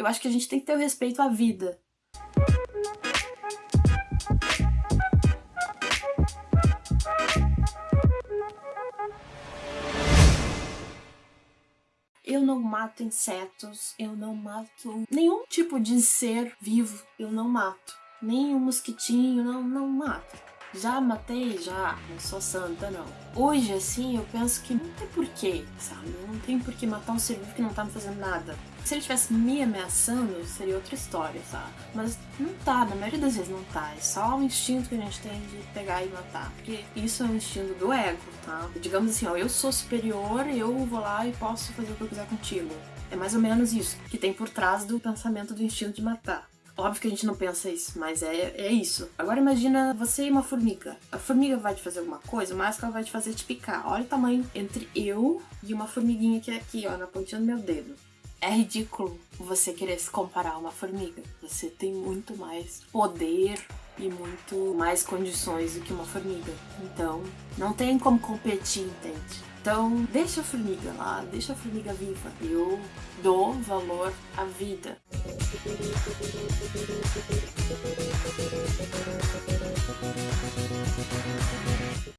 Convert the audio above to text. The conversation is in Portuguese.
Eu acho que a gente tem que ter o respeito à vida. Eu não mato insetos, eu não mato nenhum tipo de ser vivo, eu não mato. Nem um mosquitinho, não, não mato. Já matei? Já. Não sou santa, não. Hoje, assim, eu penso que não tem porquê, sabe? Não tem porquê matar um ser vivo que não tá me fazendo nada. Se ele estivesse me ameaçando, seria outra história, sabe? Mas não tá, na maioria das vezes não tá. É só o instinto que a gente tem de pegar e matar. Porque isso é um instinto do ego, tá? Digamos assim, ó, eu sou superior, eu vou lá e posso fazer o que eu quiser contigo. É mais ou menos isso que tem por trás do pensamento do instinto de matar. Óbvio que a gente não pensa isso, mas é, é isso. Agora imagina você e uma formiga. A formiga vai te fazer alguma coisa, mas ela vai te fazer te picar. Olha o tamanho entre eu e uma formiguinha que é aqui, ó, na pontinha do meu dedo. É ridículo você querer se comparar a uma formiga. Você tem muito mais poder e muito mais condições do que uma formiga. Então, não tem como competir, entende? Então, deixa a formiga lá, deixa a formiga viva. Eu dou valor à vida. あっ!